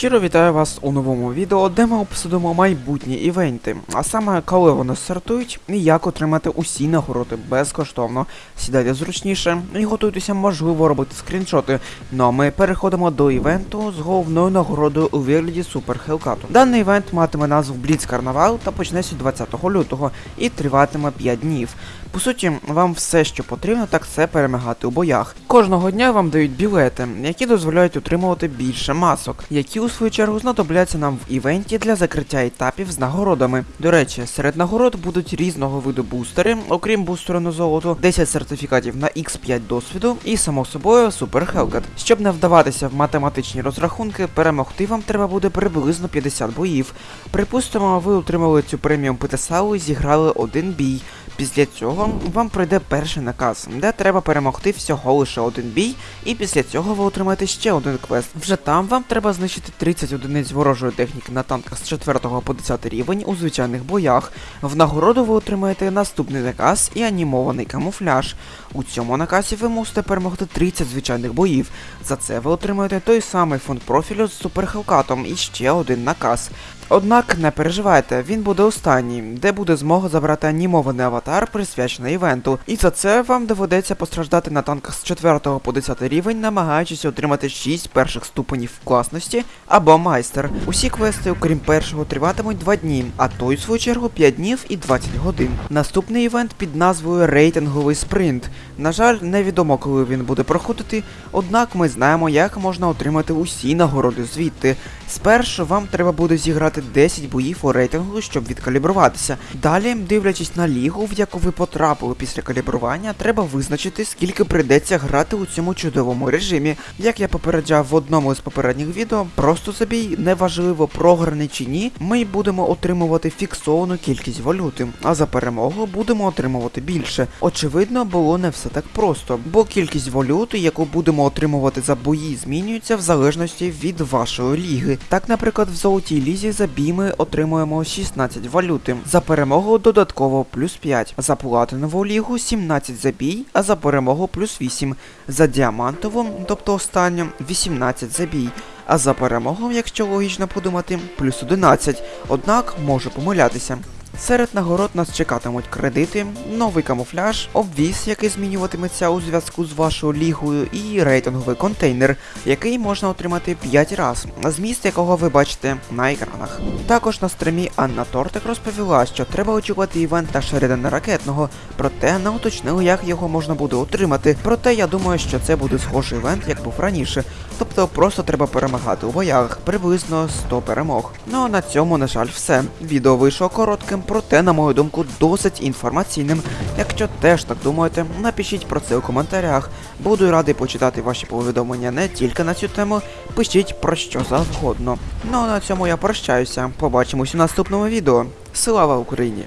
Щиро вітаю вас у новому відео, де ми обсудимо майбутні івенти, а саме коли вони стартують і як отримати усі нагороди безкоштовно. Сідайте зручніше і готуйтеся, можливо, робити скріншоти. Ну а ми переходимо до івенту з головною нагородою у вигляді Супер Хелкату. Даний івент матиме назву Бліц Карнавал та почнеться 20 лютого і триватиме 5 днів. По суті, вам все, що потрібно, так це перемагати у боях. Кожного дня вам дають білети, які дозволяють отримувати більше масок, які у свою чергу знадобляться нам в івенті для закриття етапів з нагородами. До речі, серед нагород будуть різного виду бустери, окрім бустеру на золото, 10 сертифікатів на X5 досвіду і, само собою, Супер Hellcat. Щоб не вдаватися в математичні розрахунки, перемогти вам треба буде приблизно 50 боїв. Припустимо, ви отримали цю преміум ПТСАУ і зіграли один бій. Після цього вам прийде перший наказ, де треба перемогти всього лише один бій, і після цього ви отримаєте ще один квест. Вже там вам треба знищити 30 одиниць ворожої техніки на танках з 4 по 10 рівень у звичайних боях. В нагороду ви отримаєте наступний наказ і анімований камуфляж. У цьому наказі ви мусите перемогти 30 звичайних боїв. За це ви отримаєте той самий фонд профілю з суперхелкатом і ще один наказ. Однак не переживайте, він буде останній, де буде змога забрати анімований аватар, присвячений івенту. І за це вам доведеться постраждати на танках з 4 по 10 рівень, намагаючись отримати 6 перших ступенів класності або майстер. Усі квести, окрім першого, триватимуть 2 дні, а той, в свою чергу, 5 днів і 20 годин. Наступний івент під назвою Рейтинговий спринт. На жаль, невідомо, коли він буде проходити, однак ми знаємо, як можна отримати усі нагороди звідти. Спершу вам треба буде зіграти 10 боїв у рейтингу, щоб відкалібруватися. Далі, дивлячись на лігу, в яку ви потрапили після калібрування, треба визначити, скільки прийдеться грати у цьому чудовому режимі. Як я попереджав в одному з попередніх відео, просто забій, неважливо програний чи ні, ми будемо отримувати фіксовану кількість валюти, а за перемогу будемо отримувати більше. Очевидно, було не все так просто, бо кількість валюти, яку будемо отримувати за бої, змінюється в залежності від вашої ліги. Так, наприклад, в золотій лізі за бій ми отримуємо 16 валюти, за перемогу додатково плюс 5, за платинову лігу 17 забій, а за перемогу плюс 8, за діамантову, тобто останню, 18 забій. А за перемогу, якщо логічно подумати, плюс 11, однак можу помилятися. Серед нагород нас чекатимуть кредити, новий камуфляж, обвіз, який змінюватиметься у зв'язку з вашою лігою, і рейтинговий контейнер, який можна отримати 5 раз, зміст якого ви бачите на екранах. Також на стримі Анна Тортик розповіла, що треба очікувати івента Шеридана Ракетного, проте не уточнили, як його можна буде отримати. Проте я думаю, що це буде схожий івент, як був раніше. Тобто просто треба перемагати у боях, приблизно 100 перемог. Ну а на цьому, на жаль, все. Відео вийшло коротким, проте, на мою думку, досить інформаційним. Якщо теж так думаєте, напишіть про це у коментарях. Буду радий почитати ваші повідомлення не тільки на цю тему, пишіть про що завгодно. Ну а на цьому я прощаюся. Побачимось у наступному відео. Слава Україні!